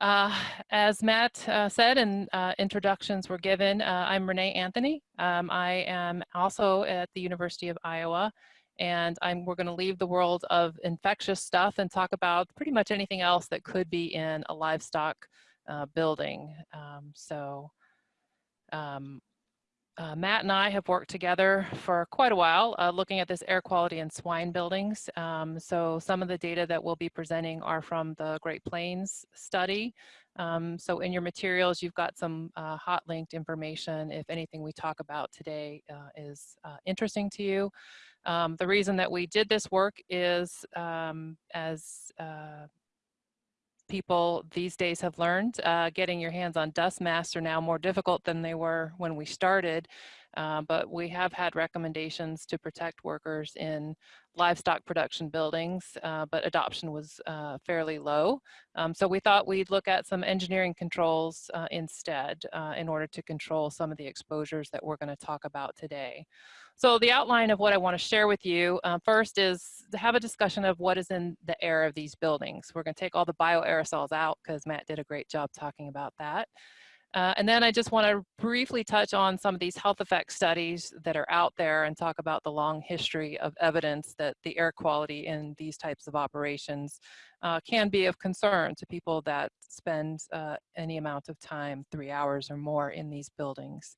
Uh, as Matt uh, said and uh, introductions were given, uh, I'm Renee Anthony. Um, I am also at the University of Iowa and I'm, we're going to leave the world of infectious stuff and talk about pretty much anything else that could be in a livestock uh, building. Um, so um, uh, Matt and I have worked together for quite a while uh, looking at this air quality in swine buildings. Um, so some of the data that we'll be presenting are from the Great Plains study. Um, so in your materials, you've got some uh, hot linked information if anything we talk about today uh, is uh, interesting to you. Um, the reason that we did this work is um, as uh, people these days have learned. Uh, getting your hands on dust masks are now more difficult than they were when we started, uh, but we have had recommendations to protect workers in livestock production buildings, uh, but adoption was uh, fairly low. Um, so we thought we'd look at some engineering controls uh, instead uh, in order to control some of the exposures that we're gonna talk about today. So the outline of what I want to share with you first is to have a discussion of what is in the air of these buildings. We're going to take all the bioaerosols out because Matt did a great job talking about that. Uh, and then I just want to briefly touch on some of these health effect studies that are out there and talk about the long history of evidence that the air quality in these types of operations uh, can be of concern to people that spend uh, any amount of time, three hours or more in these buildings.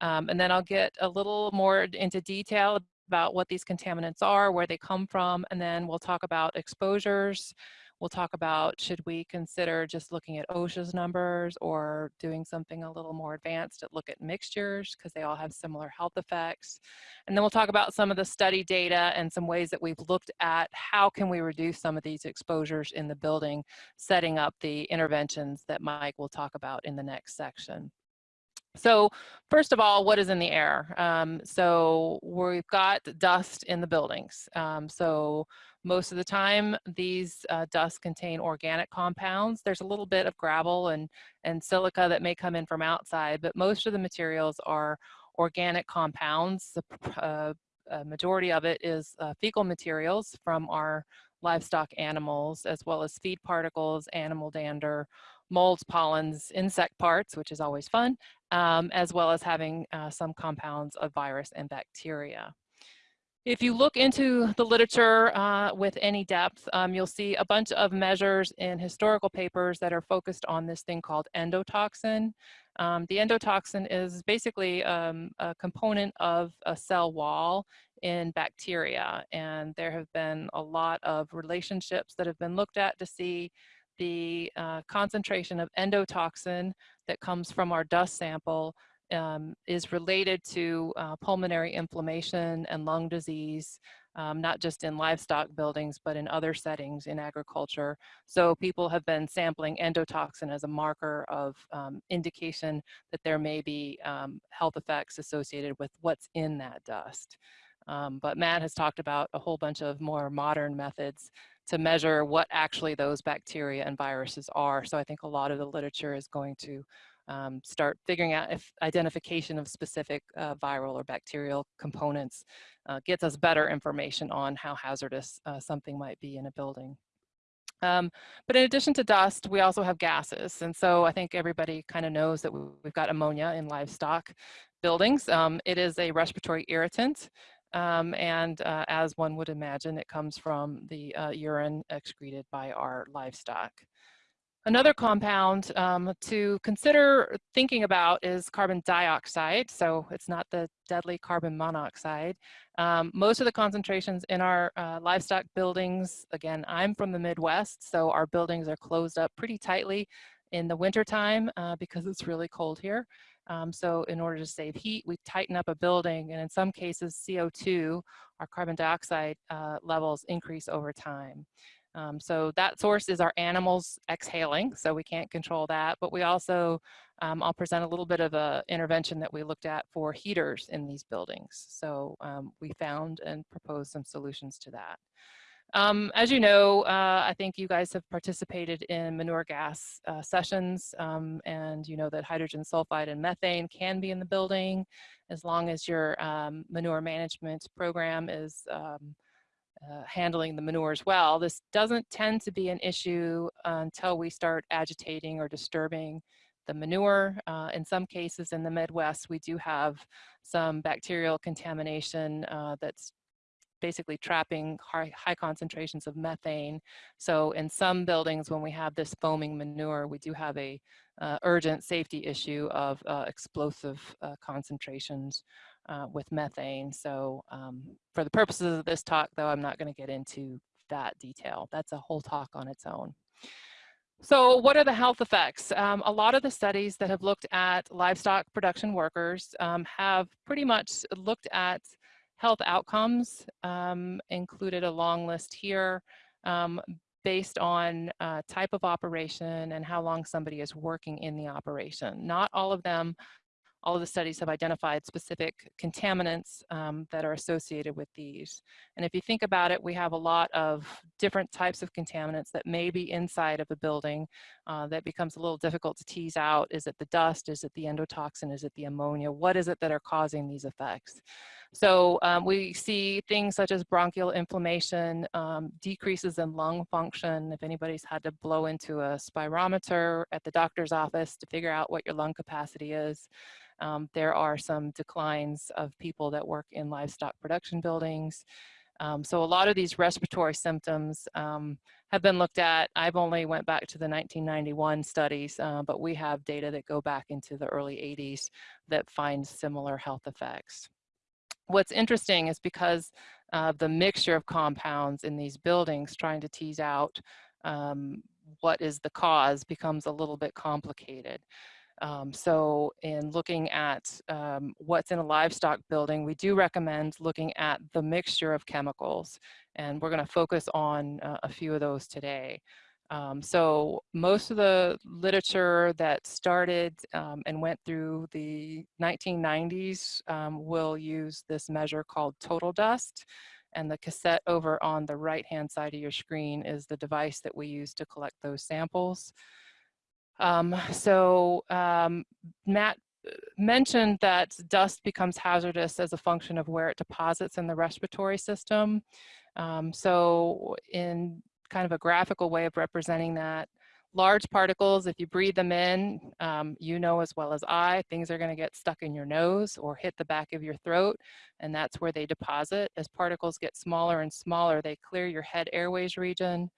Um, and then I'll get a little more into detail about what these contaminants are, where they come from, and then we'll talk about exposures. We'll talk about should we consider just looking at OSHA's numbers or doing something a little more advanced to look at mixtures because they all have similar health effects. And then we'll talk about some of the study data and some ways that we've looked at how can we reduce some of these exposures in the building, setting up the interventions that Mike will talk about in the next section. So first of all, what is in the air? Um, so we've got dust in the buildings. Um, so most of the time, these uh, dusts contain organic compounds. There's a little bit of gravel and, and silica that may come in from outside, but most of the materials are organic compounds. The uh, majority of it is uh, fecal materials from our livestock animals, as well as feed particles, animal dander, molds, pollens, insect parts, which is always fun, um, as well as having uh, some compounds of virus and bacteria. If you look into the literature uh, with any depth, um, you'll see a bunch of measures in historical papers that are focused on this thing called endotoxin. Um, the endotoxin is basically um, a component of a cell wall in bacteria, and there have been a lot of relationships that have been looked at to see the uh, concentration of endotoxin that comes from our dust sample um, is related to uh, pulmonary inflammation and lung disease, um, not just in livestock buildings, but in other settings in agriculture. So people have been sampling endotoxin as a marker of um, indication that there may be um, health effects associated with what's in that dust. Um, but Matt has talked about a whole bunch of more modern methods to measure what actually those bacteria and viruses are. So I think a lot of the literature is going to um, start figuring out if identification of specific uh, viral or bacterial components uh, gets us better information on how hazardous uh, something might be in a building. Um, but in addition to dust, we also have gases. And so I think everybody kind of knows that we've got ammonia in livestock buildings. Um, it is a respiratory irritant. Um, and uh, as one would imagine, it comes from the uh, urine excreted by our livestock. Another compound um, to consider thinking about is carbon dioxide. So it's not the deadly carbon monoxide. Um, most of the concentrations in our uh, livestock buildings, again, I'm from the Midwest, so our buildings are closed up pretty tightly in the wintertime uh, because it's really cold here. Um, so in order to save heat, we tighten up a building and in some cases CO2, our carbon dioxide uh, levels increase over time. Um, so that source is our animals exhaling, so we can't control that, but we also, um, I'll present a little bit of a intervention that we looked at for heaters in these buildings. So um, we found and proposed some solutions to that. Um, as you know, uh, I think you guys have participated in manure gas uh, sessions um, and you know that hydrogen sulfide and methane can be in the building as long as your um, manure management program is um, uh, handling the manure as well. This doesn't tend to be an issue until we start agitating or disturbing the manure. Uh, in some cases in the Midwest, we do have some bacterial contamination uh, that's basically trapping high, high, concentrations of methane. So in some buildings, when we have this foaming manure, we do have a uh, urgent safety issue of uh, explosive uh, concentrations uh, with methane. So um, for the purposes of this talk, though, I'm not going to get into that detail. That's a whole talk on its own. So what are the health effects? Um, a lot of the studies that have looked at livestock production workers um, have pretty much looked at health outcomes, um, included a long list here um, based on uh, type of operation and how long somebody is working in the operation. Not all of them all of the studies have identified specific contaminants um, that are associated with these. And if you think about it, we have a lot of different types of contaminants that may be inside of a building uh, that becomes a little difficult to tease out. Is it the dust? Is it the endotoxin? Is it the ammonia? What is it that are causing these effects? So um, we see things such as bronchial inflammation, um, decreases in lung function. If anybody's had to blow into a spirometer at the doctor's office to figure out what your lung capacity is, um, there are some declines of people that work in livestock production buildings. Um, so a lot of these respiratory symptoms um, have been looked at. I've only went back to the 1991 studies, uh, but we have data that go back into the early 80s that find similar health effects. What's interesting is because of the mixture of compounds in these buildings, trying to tease out um, what is the cause becomes a little bit complicated. Um, so in looking at um, what's in a livestock building, we do recommend looking at the mixture of chemicals. And we're gonna focus on uh, a few of those today. Um, so most of the literature that started um, and went through the 1990s um, will use this measure called total dust. And the cassette over on the right-hand side of your screen is the device that we use to collect those samples. Um, so um, Matt uh, mentioned that dust becomes hazardous as a function of where it deposits in the respiratory system. Um, so in kind of a graphical way of representing that, large particles, if you breathe them in, um, you know as well as I, things are gonna get stuck in your nose or hit the back of your throat, and that's where they deposit. As particles get smaller and smaller, they clear your head airways region,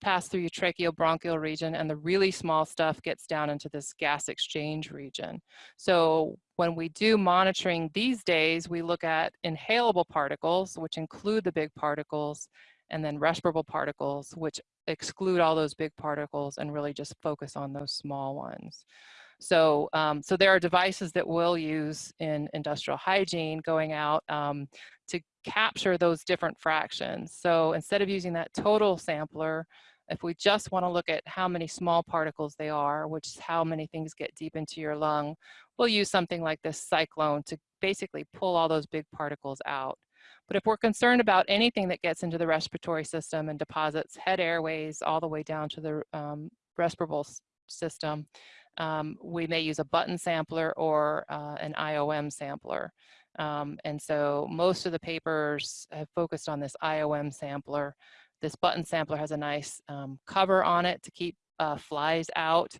pass through your tracheobronchial region and the really small stuff gets down into this gas exchange region. So when we do monitoring these days, we look at inhalable particles, which include the big particles, and then respirable particles, which exclude all those big particles and really just focus on those small ones. So, um, so there are devices that we'll use in industrial hygiene going out um, to capture those different fractions. So instead of using that total sampler, if we just want to look at how many small particles they are, which is how many things get deep into your lung, we'll use something like this cyclone to basically pull all those big particles out. But if we're concerned about anything that gets into the respiratory system and deposits head airways all the way down to the um, respirable system, um, we may use a button sampler or uh, an IOM sampler. Um, and so most of the papers have focused on this IOM sampler. This button sampler has a nice um, cover on it to keep uh, flies out,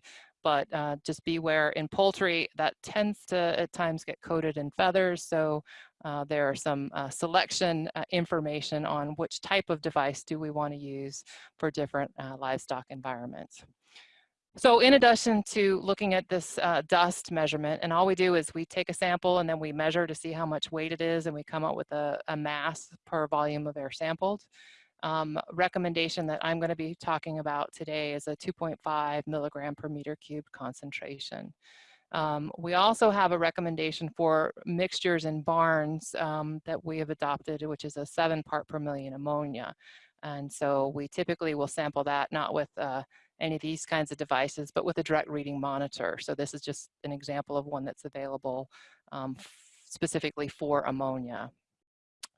but uh, just beware in poultry that tends to at times get coated in feathers. So uh, there are some uh, selection uh, information on which type of device do we want to use for different uh, livestock environments. So in addition to looking at this uh, dust measurement, and all we do is we take a sample and then we measure to see how much weight it is and we come up with a, a mass per volume of air sampled um, recommendation that I'm going to be talking about today is a 2.5 milligram per meter cubed concentration. Um, we also have a recommendation for mixtures in barns um, that we have adopted, which is a seven part per million ammonia. And so we typically will sample that not with uh, any of these kinds of devices, but with a direct reading monitor. So this is just an example of one that's available um, specifically for ammonia.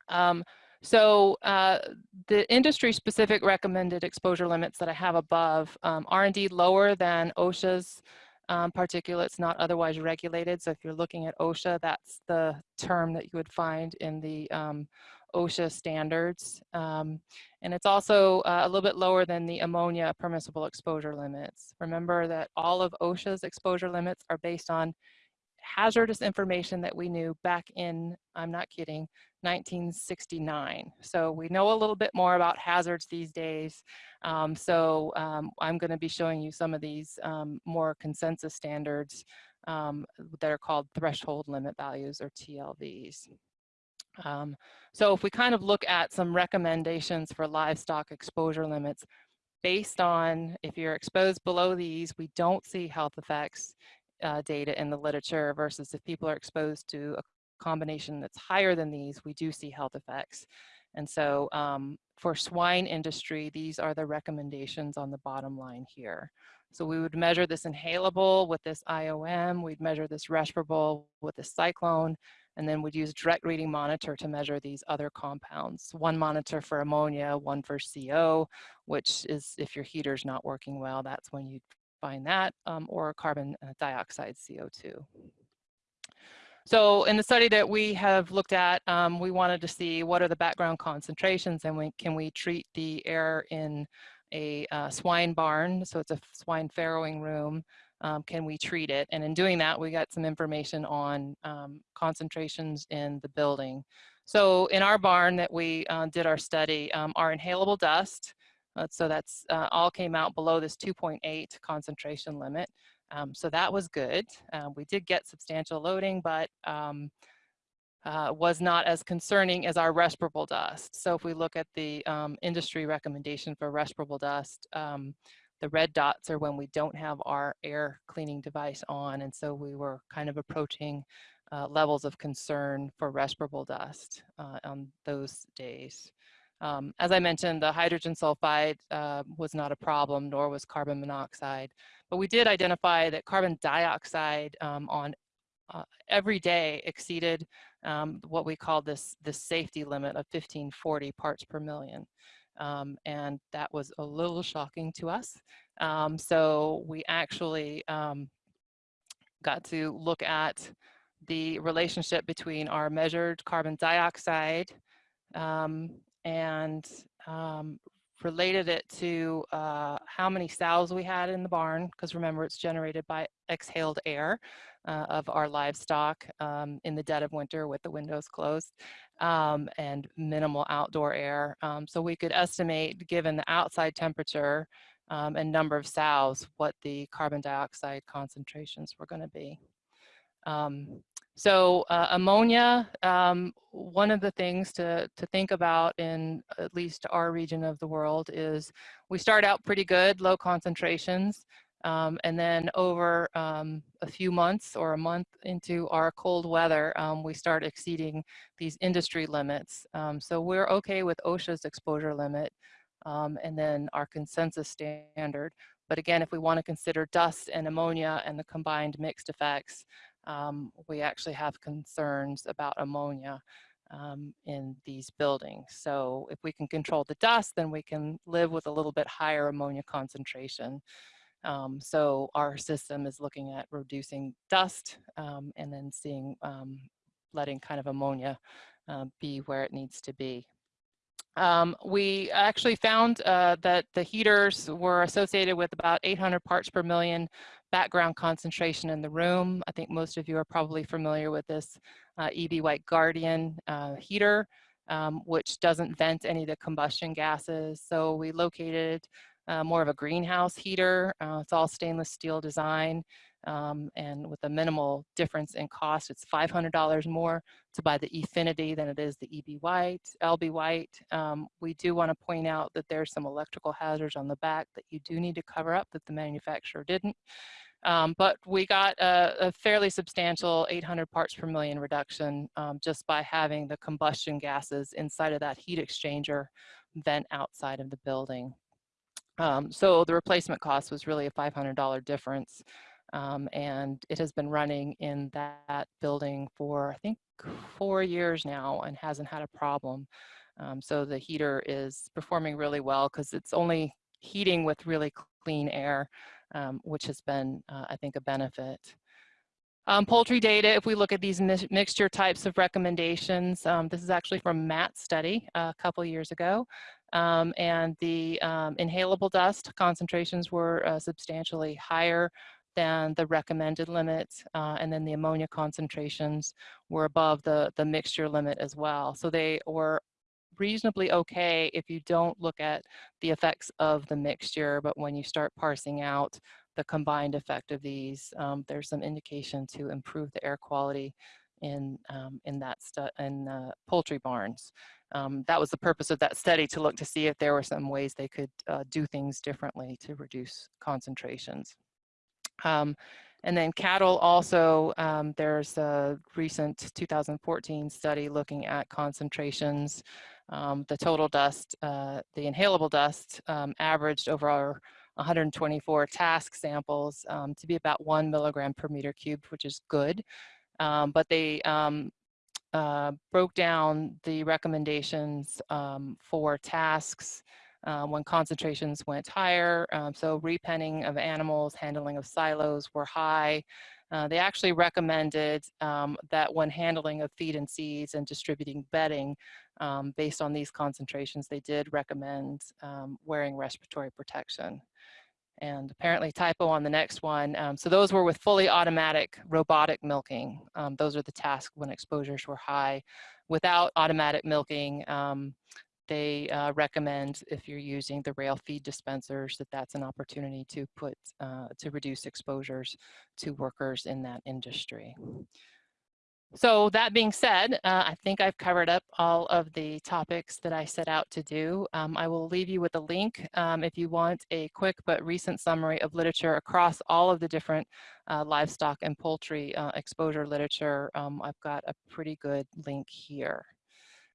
Um, so uh, the industry specific recommended exposure limits that I have above um, are indeed lower than OSHA's um, particulates not otherwise regulated. So if you're looking at OSHA, that's the term that you would find in the um, OSHA standards. Um, and it's also uh, a little bit lower than the ammonia permissible exposure limits. Remember that all of OSHA's exposure limits are based on hazardous information that we knew back in, I'm not kidding, 1969. So we know a little bit more about hazards these days. Um, so um, I'm going to be showing you some of these um, more consensus standards um, that are called threshold limit values or TLVs. Um, so if we kind of look at some recommendations for livestock exposure limits, based on if you're exposed below these, we don't see health effects uh, data in the literature versus if people are exposed to a combination that's higher than these, we do see health effects. And so um, for swine industry, these are the recommendations on the bottom line here. So we would measure this inhalable with this IOM, we'd measure this respirable with this cyclone, and then we'd use direct reading monitor to measure these other compounds. One monitor for ammonia, one for CO, which is if your heater's not working well, that's when you'd find that, um, or carbon uh, dioxide CO2. So in the study that we have looked at, um, we wanted to see what are the background concentrations and we, can we treat the air in a uh, swine barn, so it's a swine farrowing room, um, can we treat it? And in doing that, we got some information on um, concentrations in the building. So in our barn that we uh, did our study, um, our inhalable dust, uh, so that's uh, all came out below this 2.8 concentration limit. Um, so that was good. Uh, we did get substantial loading, but um, uh, was not as concerning as our respirable dust. So if we look at the um, industry recommendation for respirable dust, um, the red dots are when we don't have our air cleaning device on. And so we were kind of approaching uh, levels of concern for respirable dust uh, on those days. Um, as I mentioned, the hydrogen sulfide uh, was not a problem, nor was carbon monoxide. But we did identify that carbon dioxide um, on uh, every day exceeded um, what we call this, this safety limit of 1540 parts per million. Um, and that was a little shocking to us. Um, so we actually um, got to look at the relationship between our measured carbon dioxide um, and um, related it to uh, how many sows we had in the barn, because remember it's generated by exhaled air uh, of our livestock um, in the dead of winter with the windows closed um, and minimal outdoor air. Um, so we could estimate, given the outside temperature um, and number of sows, what the carbon dioxide concentrations were going to be. Um, so uh, ammonia, um, one of the things to, to think about in at least our region of the world is we start out pretty good, low concentrations, um, and then over um, a few months or a month into our cold weather, um, we start exceeding these industry limits. Um, so we're okay with OSHA's exposure limit um, and then our consensus standard. But again, if we want to consider dust and ammonia and the combined mixed effects, um, we actually have concerns about ammonia um, in these buildings. So if we can control the dust, then we can live with a little bit higher ammonia concentration. Um, so our system is looking at reducing dust um, and then seeing, um, letting kind of ammonia uh, be where it needs to be. Um, we actually found uh, that the heaters were associated with about 800 parts per million background concentration in the room. I think most of you are probably familiar with this uh, EB White Guardian uh, heater, um, which doesn't vent any of the combustion gases. So we located uh, more of a greenhouse heater. Uh, it's all stainless steel design um, and with a minimal difference in cost. It's $500 more to buy the Effinity than it is the EB White, LB White. Um, we do want to point out that there's some electrical hazards on the back that you do need to cover up that the manufacturer didn't. Um, but we got a, a, fairly substantial 800 parts per million reduction um, just by having the combustion gases inside of that heat exchanger vent outside of the building. Um, so the replacement cost was really a $500 difference. Um, and it has been running in that building for, I think, four years now and hasn't had a problem. Um, so the heater is performing really well because it's only heating with really clean air, um, which has been, uh, I think, a benefit. Um, poultry data, if we look at these mi mixture types of recommendations, um, this is actually from Matt's study a couple years ago. Um, and the um, inhalable dust concentrations were uh, substantially higher than the recommended limits, Uh, and then the ammonia concentrations were above the, the mixture limit as well. So they were reasonably okay if you don't look at the effects of the mixture, but when you start parsing out the combined effect of these, um, there's some indication to improve the air quality in, um, in that in uh, poultry barns. Um, that was the purpose of that study to look to see if there were some ways they could uh, do things differently to reduce concentrations. Um, and then cattle also, um, there's a recent 2014 study looking at concentrations. Um, the total dust, uh, the inhalable dust um, averaged over our 124 task samples um, to be about one milligram per meter cubed, which is good. Um, but they um, uh, broke down the recommendations um, for tasks uh, when concentrations went higher. Um, so repenning of animals, handling of silos were high. Uh, they actually recommended um, that when handling of feed and seeds and distributing bedding, um, based on these concentrations, they did recommend um, wearing respiratory protection. And apparently typo on the next one. Um, so those were with fully automatic robotic milking. Um, those are the tasks when exposures were high. Without automatic milking, um, they uh, recommend if you're using the rail feed dispensers that that's an opportunity to put uh, to reduce exposures to workers in that industry. So that being said, uh, I think I've covered up all of the topics that I set out to do. Um, I will leave you with a link um, if you want a quick but recent summary of literature across all of the different uh, livestock and poultry uh, exposure literature. Um, I've got a pretty good link here.